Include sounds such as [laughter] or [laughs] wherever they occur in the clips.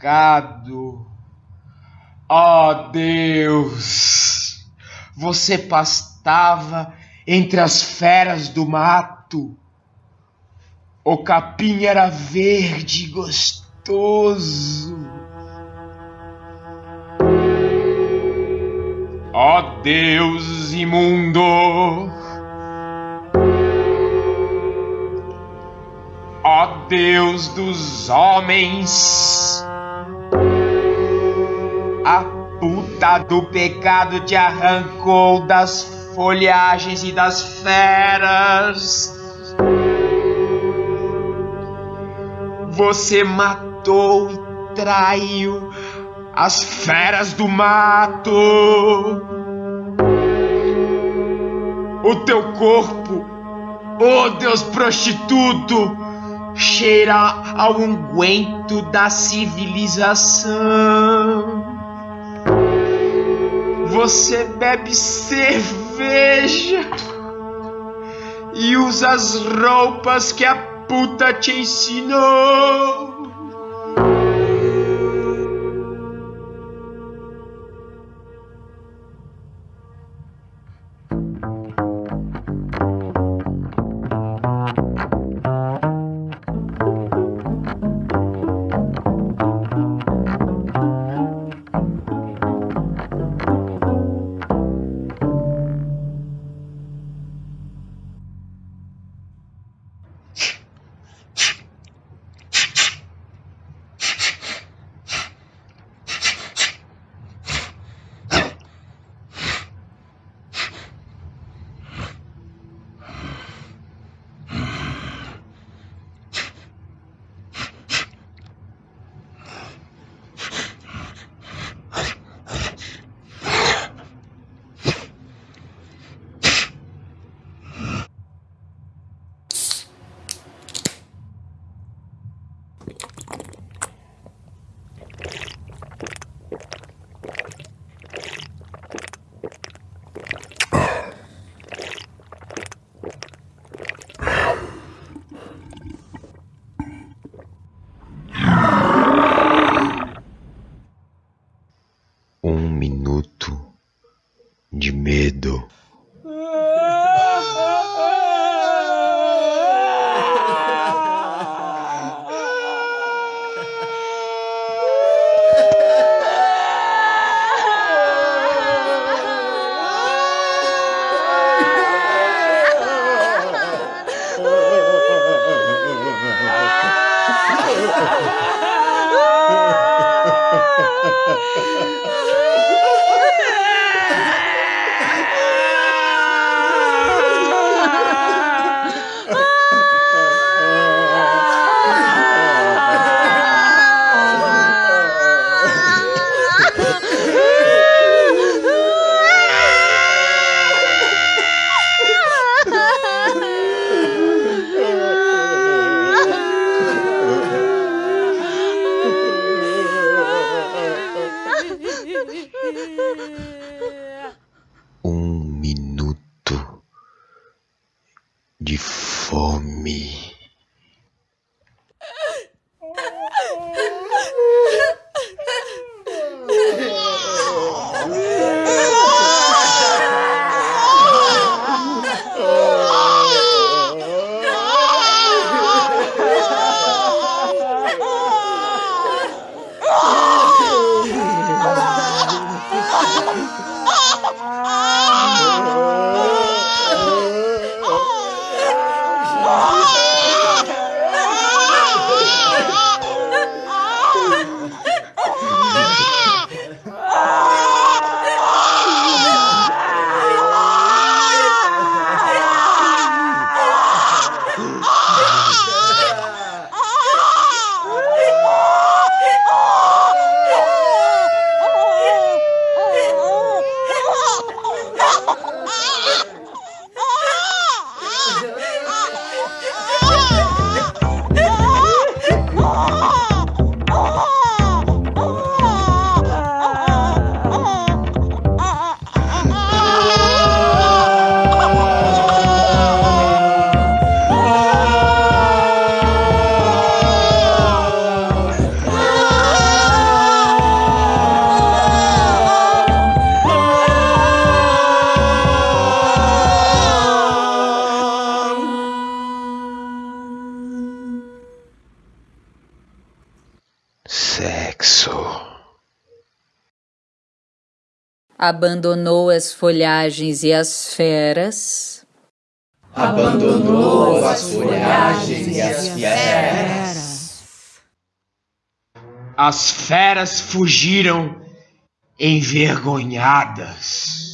pecado. Ó Deus, você pastava entre as feras do mato. O capim era verde e gostoso. Ó Deus imundo. Ó Deus dos homens, puta do pecado te arrancou das folhagens e das feras. Você matou e traiu as feras do mato. O teu corpo, oh Deus prostituto, cheira ao unguento da civilização. Você bebe cerveja e usa as roupas que a puta te ensinou. Abandonou as folhagens e as feras. Abandonou as folhagens e as feras. As feras fugiram envergonhadas.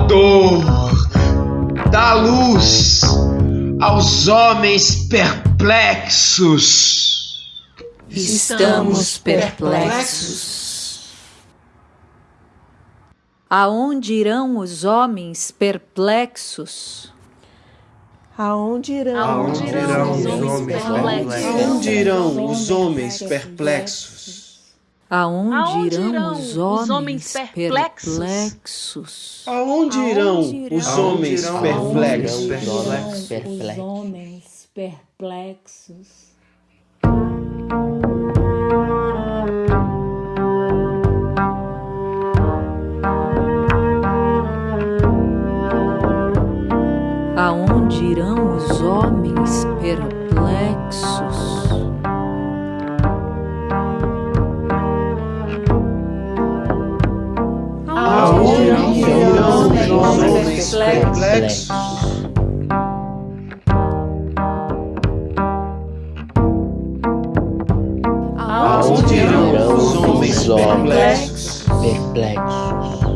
Dor, dá luz aos homens perplexos. Estamos perplexos. Aonde irão os homens perplexos? Aonde irão, Aonde irão os homens perplexos? Aonde irão os homens perplexos? Aonde Aonde irão irão os os homens homens perplexos? perplexos? Aonde irão os homens irão perplexos? os homens Os homens perplexos. Aonde irão os homens perplexos? Solis Complex. Aonde irão os homens perplexos? Perplexos.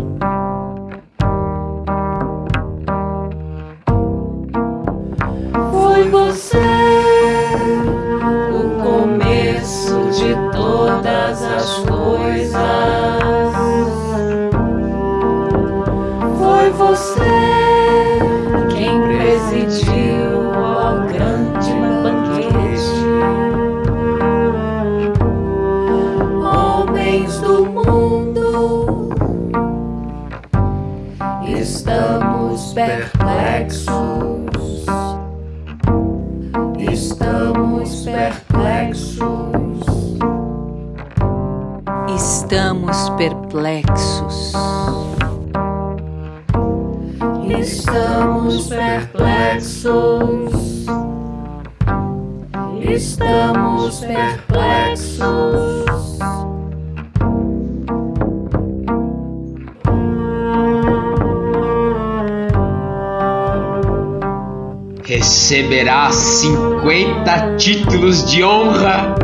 Receberás 50 títulos de honra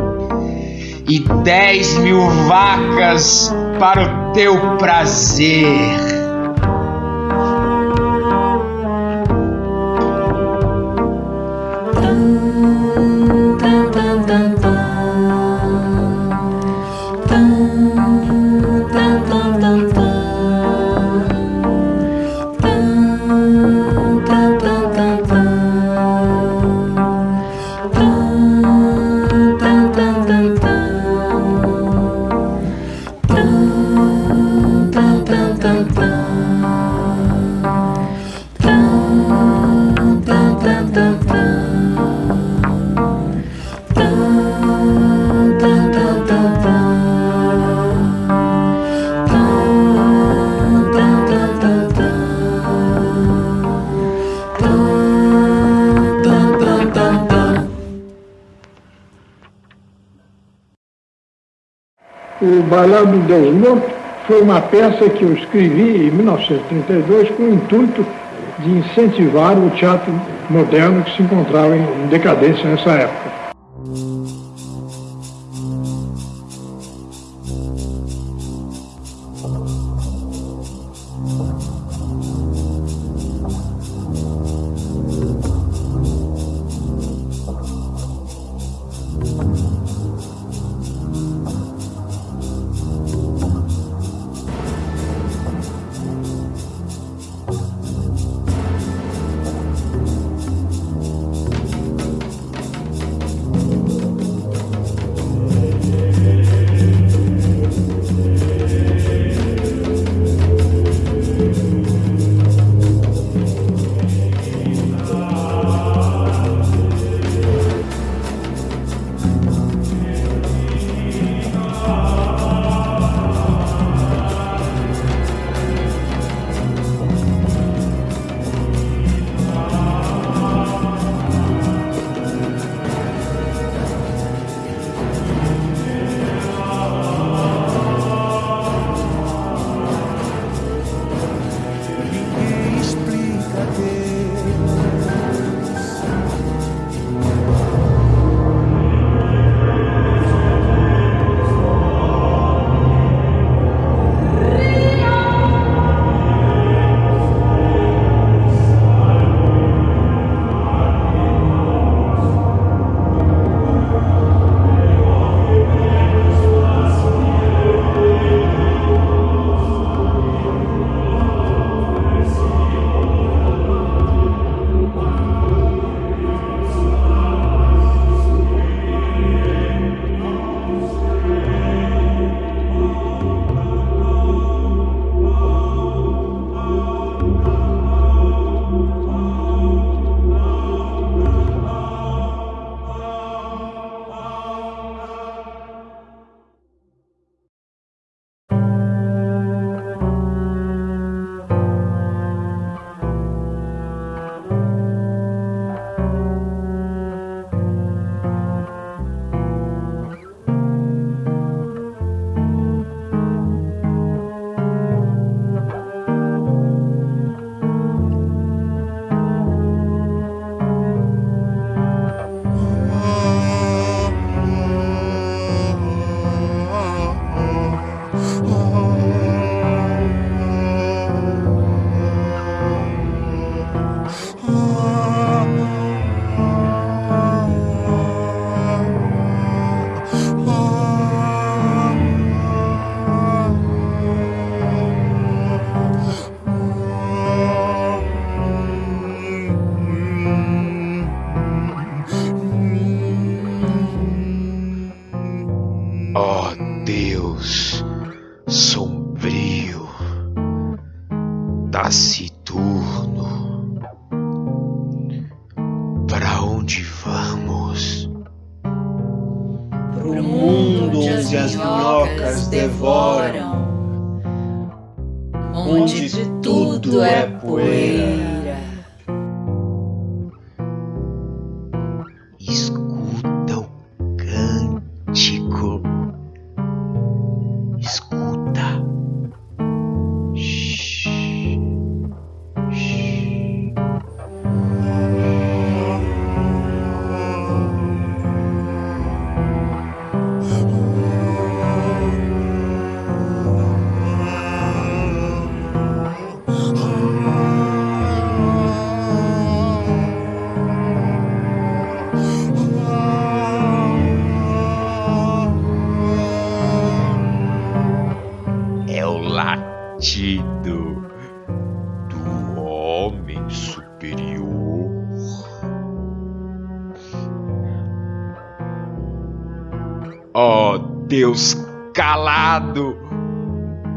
e 10 mil vacas para o teu prazer. Deus Morto foi uma peça que eu escrevi em 1932 com o intuito de incentivar o teatro moderno que se encontrava em decadência nessa época. Deus calado,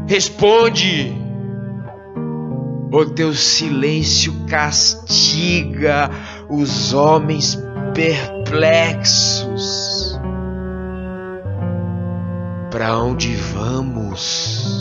responde. O teu silêncio castiga os homens perplexos. Para onde vamos?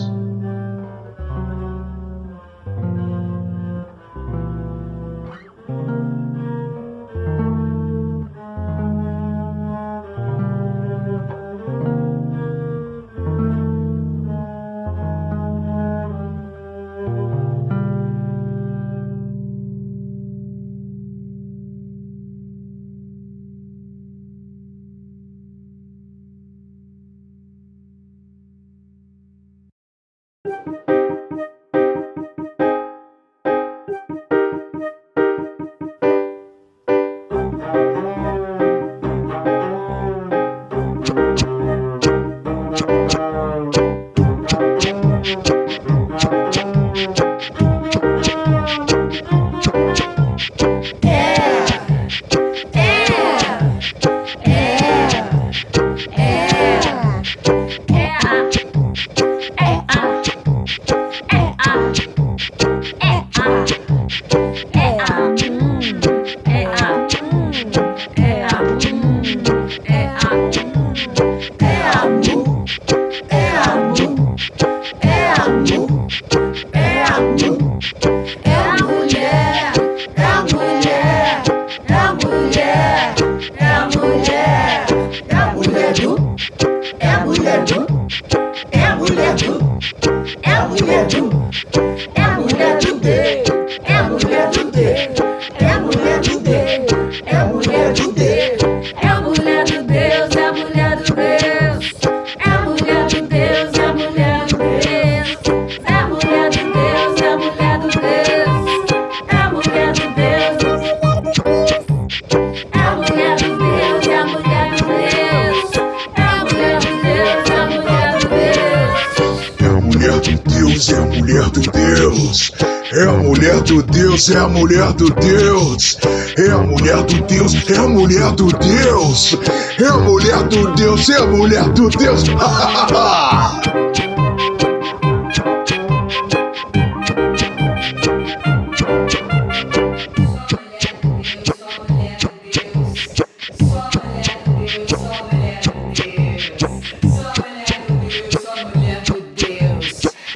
Deus, é a mulher do Deus. É a mulher do Deus, é a mulher do Deus. É a mulher do Deus, é a mulher do Deus.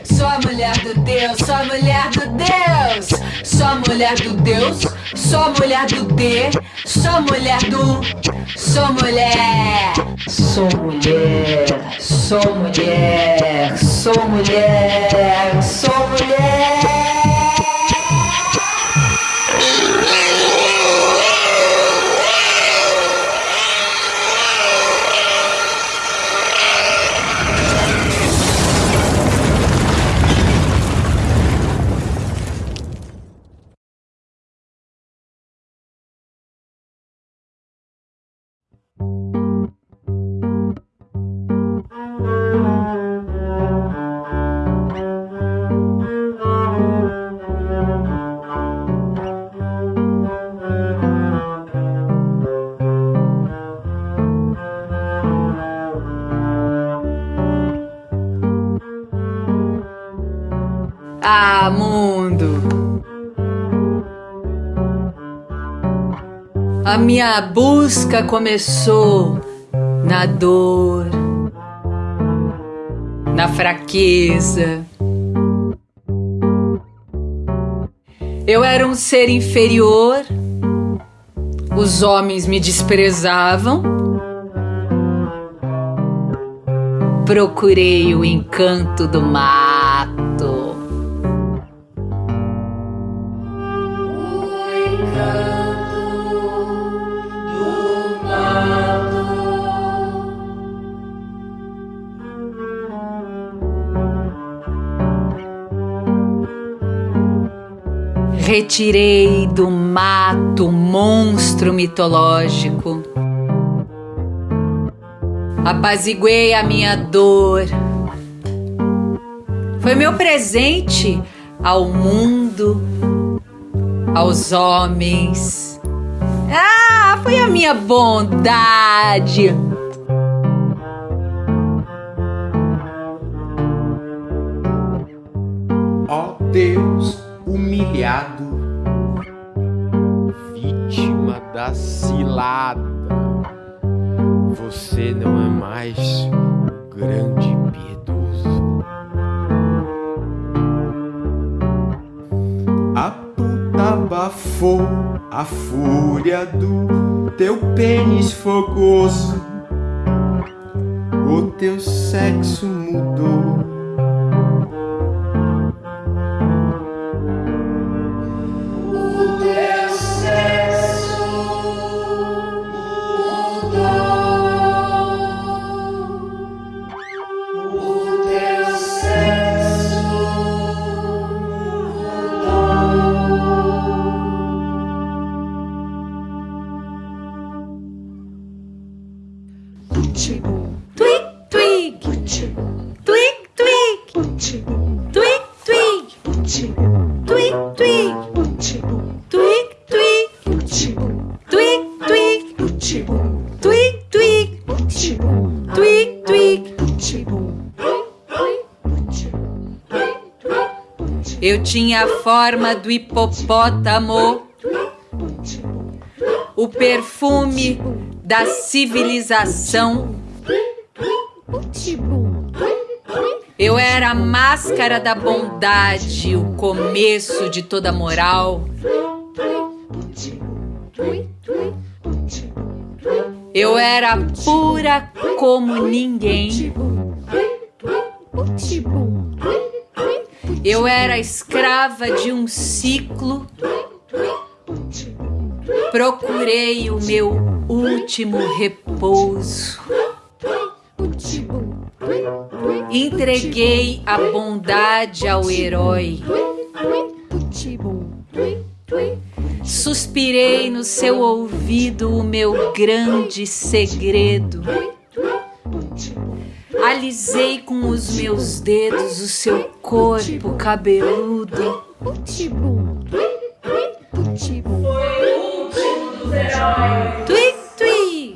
Sou a mulher do Deus, sou a mulher do Deus. Mulher do Deus, sou mulher do D, sou mulher do. Sou mulher. Sou mulher, sou mulher, sou mulher, sou mulher. A minha busca começou na dor, na fraqueza. Eu era um ser inferior, os homens me desprezavam. Procurei o encanto do mato. Retirei do mato monstro mitológico. Apaziguei a minha dor. Foi meu presente ao mundo, aos homens. Ah, foi a minha bondade. Ó Deus humilhado, vítima da cilada, você não é mais o grande piedoso. A puta abafou a fúria do teu pênis fogoso. O teu sexo mudou. Eu tinha a forma do hipopótamo, o perfume da civilização. Eu era a máscara da bondade, o começo de toda moral. Eu era pura como ninguém. Eu era escrava de um ciclo. Procurei o meu último repouso. Entreguei a bondade ao herói. Suspirei no seu ouvido o meu grande segredo. Alisei com os meus dedos o seu corpo cabeludo. Tui, tui.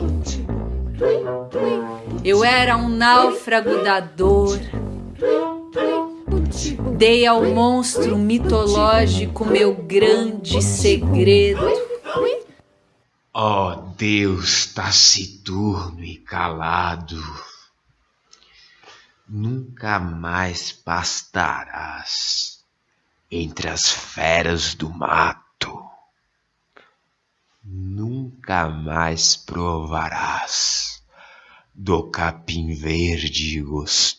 Eu era um náufrago da dor. Dei ao monstro mitológico meu grande segredo. Oh, Deus taciturno e calado, nunca mais pastarás entre as feras do mato, nunca mais provarás do capim verde gostoso.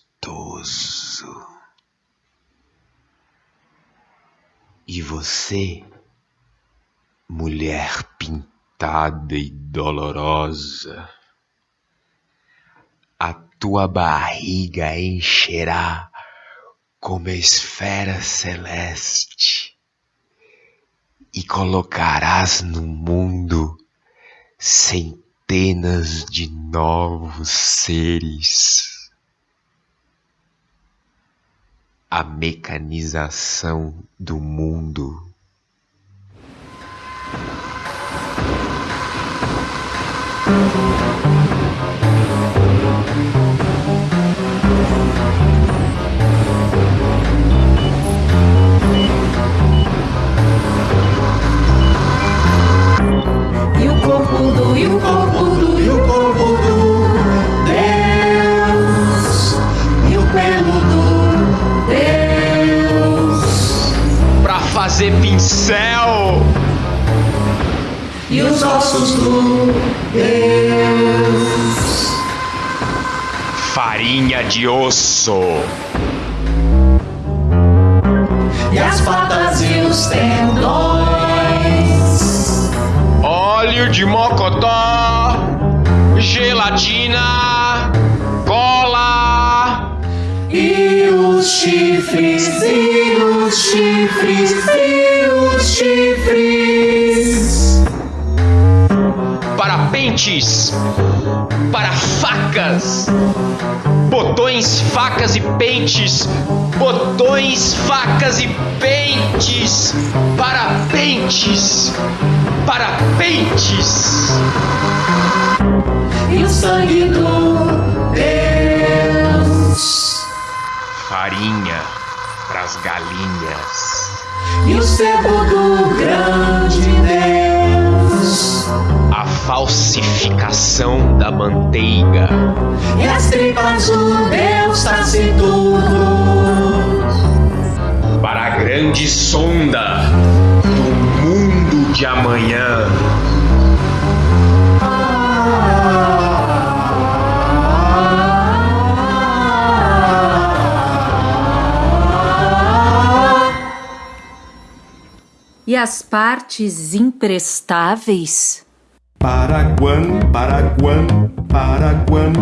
E você, mulher pintada e dolorosa, tua barriga encherá como esfera celeste e colocarás no mundo centenas de novos seres. A mecanização do mundo. E o corpo do e o corpo do Deus e o pelo do Deus Pra fazer pincel. e os ossos do Deus Farinha de osso. e as patas e os tendões Óleo de mocotó. Gelatina. Cola. e os chifres e os chifres e os chifres Para pentes. Para facas. Botões, facas e pentes. Botões, facas e pentes. Para pentes. Para pentes. e o sangue do Deus Farinha pras galinhas. e o sebo do grande Deus A falsificação da manteiga. e as tripas do Deus taciturno Para a grande sonda de amanhã. E as partes imprestáveis? Paraguan, Paraguan, Paraguan.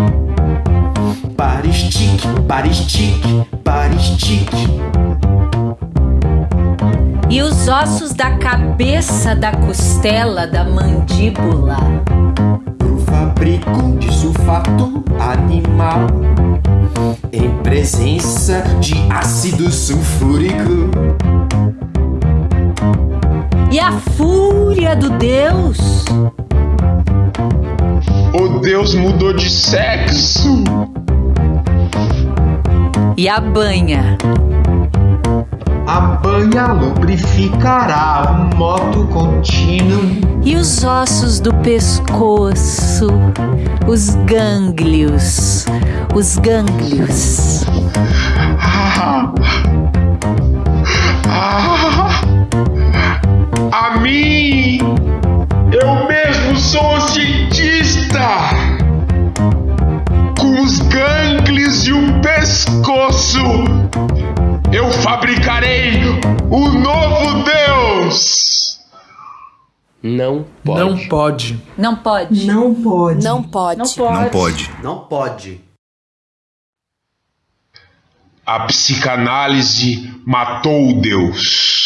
Paristique, paristique, paristique. E os ossos da cabeça, da costela, da mandíbula? Pro fabrico de sulfato animal. Em presença de ácido sulfúrico. E a fúria do Deus? O Deus mudou de sexo. E a banha? Banha lubrificará o moto contínuo. E os ossos do pescoço? Os gânglios? Os gânglios? Ah, [laughs] a mim! Eu mesmo sou um cientista! Com os gânglios e o pescoço, eu fabricarei o novo Deus! Não pode. Não pode. Não pode. Não pode. Não pode. Não pode. Não pode. Não pode. A psicanálise matou o Deus. o Deus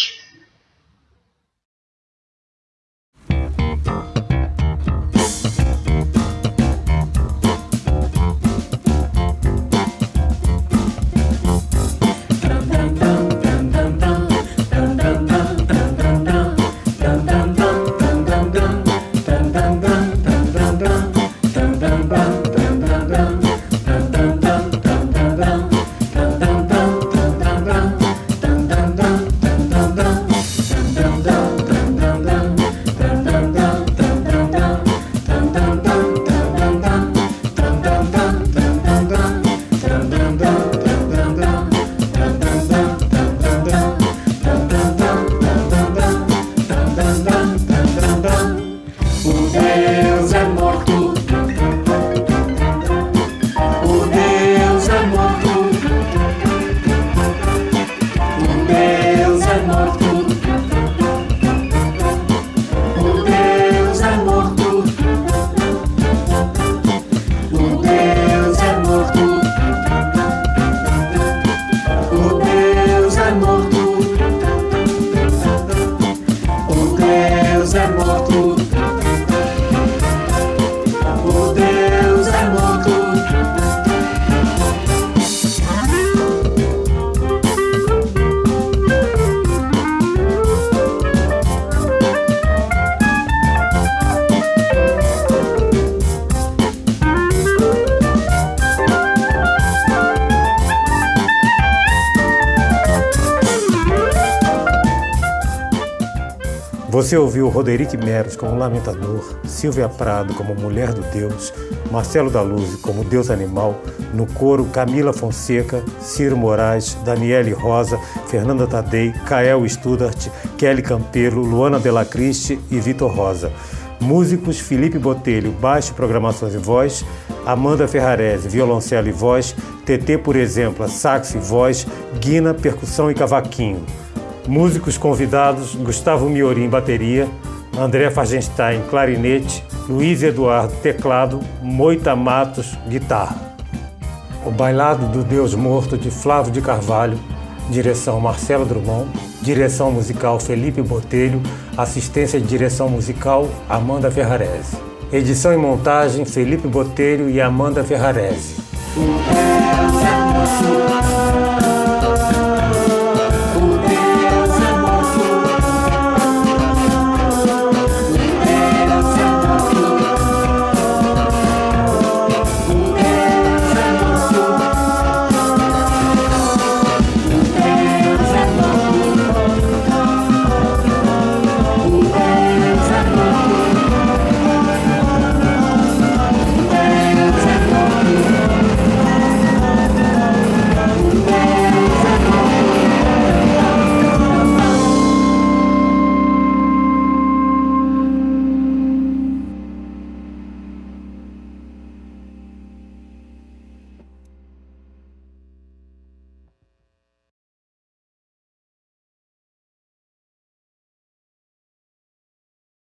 Você ouviu Roderick Meros como Lamentador, Silvia Prado como Mulher do Deus, Marcelo da Luz como Deus Animal, no coro Camila Fonseca, Ciro Moraes, Daniele Rosa, Fernanda Tadei, Kael Studart, Kelly Campelo, Luana Delacriste e Vitor Rosa. Músicos Felipe Botelho, baixo, programações e voz, Amanda Ferrarese, violoncelo e voz, TT, por exemplo, sax e voz, Guina, percussão e cavaquinho. Músicos convidados: Gustavo Miorim, bateria, André Fargenstein, clarinete, Luiz Eduardo, teclado, Moita Matos, guitarra. O Bailado do Deus Morto, de Flávio de Carvalho, direção Marcelo Drummond, direção musical Felipe Botelho, assistência de direção musical Amanda Ferrarese. Edição e montagem Felipe Botelho e Amanda Ferrarese.